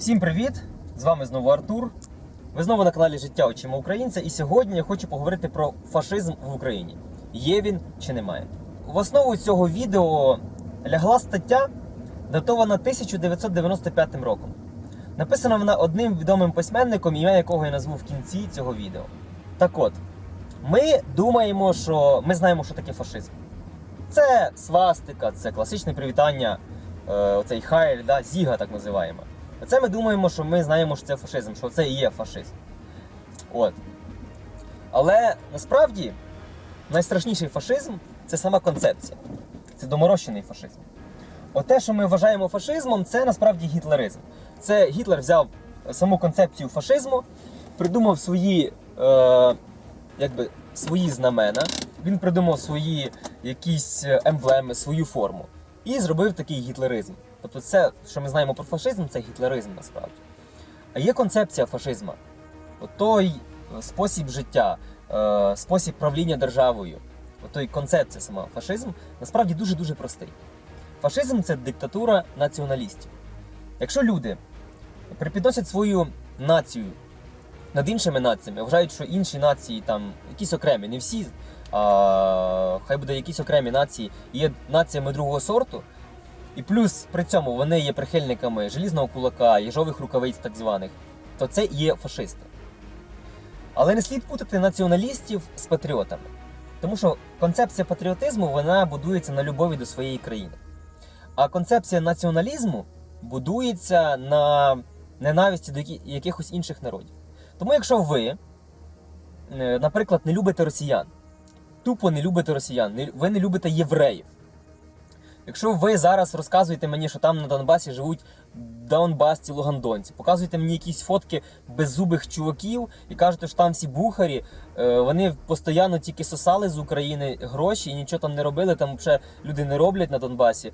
Всім привіт! З вами знову Артур. Ви знову на каналі Життя Очима Українця. І сьогодні я хочу поговорити про фашизм в Україні. Є він чи немає. В основу цього відео лягла стаття, датована 1995 роком. Написана вона одним відомим письменником, ім'я якого я назву в кінці цього відео. Так от, ми думаємо, що ми знаємо, що таке фашизм. Це свастика, це класичне привітання, е, оцей хайль, да, зіга так називаємо. Оце ми думаємо, що ми знаємо, що це фашизм, що це і є фашизм. От. Але насправді найстрашніший фашизм це сама концепція. Це доморощений фашизм. Оте, що ми вважаємо фашизмом, це насправді гітлеризм. Це Гітлер взяв саму концепцію фашизму, придумав свої, е, якби, свої знамена, він придумав свої якісь емблеми, свою форму. І зробив такий гітлеризм. Тобто, це, що ми знаємо про фашизм, це гітлеризм насправді. А є концепція фашизму. Той е, спосіб життя, е, спосіб правління державою, той концепція сама фашизм, насправді дуже-дуже простий. Фашизм це диктатура націоналістів. Якщо люди припідносять свою націю над іншими націями, вважають, що інші нації там якісь окремі, не всі, а хай буде якісь окремі нації, є націями другого сорту, і плюс при цьому вони є прихильниками желізного кулака, їжових рукавиць так званих, то це є фашисти. Але не слід путати націоналістів з патріотами. Тому що концепція патріотизму вона будується на любові до своєї країни. А концепція націоналізму будується на ненависті до якихось інших народів. Тому якщо ви, е, наприклад, не любите росіян, тупо не любите росіян, ви не любите євреїв. Якщо ви зараз розказуєте мені, що там на Донбасі живуть донбасці лугандонці, показуєте мені якісь фотки беззубих чуваків і кажете, що там всі бухарі, е, вони постійно тільки сосали з України гроші і нічого там не робили, там взагалі люди не роблять на Донбасі.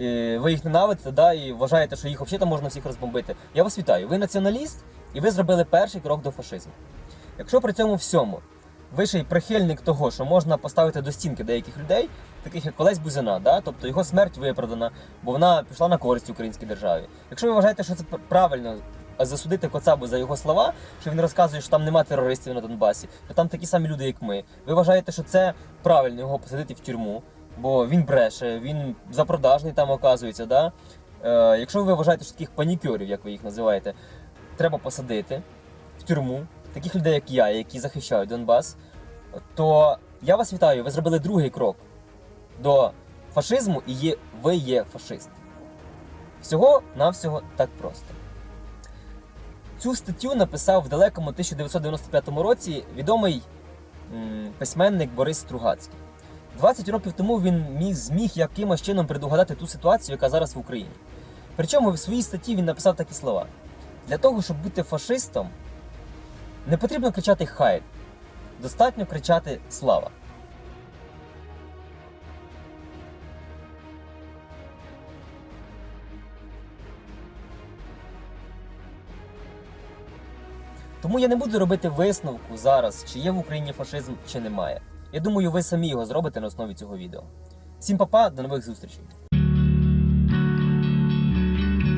Е, Ви їх ненавидите, да, і вважаєте, що їх взагалі можна всіх розбомбити. Я вас вітаю. Ви націоналіст, і ви зробили перший крок до фашизму. Якщо при цьому всьому ви ще й прихильник того, що можна поставити до стінки деяких людей, таких як Олесь Бузина, да? тобто його смерть виправдана, бо вона пішла на користь українській державі. Якщо ви вважаєте, що це правильно засудити Коцабу за його слова, що він розказує, що там нема терористів на Донбасі, що там такі самі люди, як ми. Ви вважаєте, що це правильно його посадити в тюрму, бо він бреше, він запродажний там оказується. Да? Е, якщо ви вважаєте, що таких панікерів, як ви їх називаєте, треба посадити в тюрму, таких людей, як я, які захищають Донбас, то я вас вітаю, ви зробили другий крок до фашизму і є, ви є фашист. Всього навсього так просто. Цю статтю написав в далекому 1995 році відомий письменник Борис Стругацький. 20 років тому він міг, зміг якимось чином предугадати ту ситуацію, яка зараз в Україні. Причому в своїй статті він написав такі слова: для того, щоб бути фашистом, не потрібно кричати хай, достатньо кричати слава. Тому я не буду робити висновку зараз, чи є в Україні фашизм, чи немає. Я думаю, ви самі його зробите на основі цього відео. Всім па-па, до нових зустрічей!